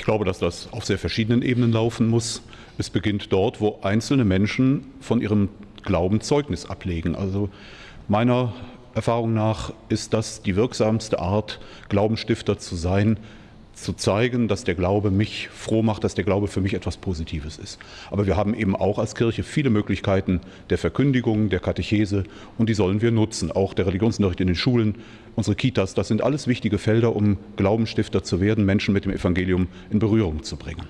Ich glaube, dass das auf sehr verschiedenen Ebenen laufen muss. Es beginnt dort, wo einzelne Menschen von ihrem Glauben Zeugnis ablegen. Also meiner Erfahrung nach ist das die wirksamste Art, Glaubensstifter zu sein, zu zeigen, dass der Glaube mich froh macht, dass der Glaube für mich etwas Positives ist. Aber wir haben eben auch als Kirche viele Möglichkeiten der Verkündigung, der Katechese und die sollen wir nutzen. Auch der Religionsunterricht in den Schulen, unsere Kitas, das sind alles wichtige Felder, um Glaubensstifter zu werden, Menschen mit dem Evangelium in Berührung zu bringen.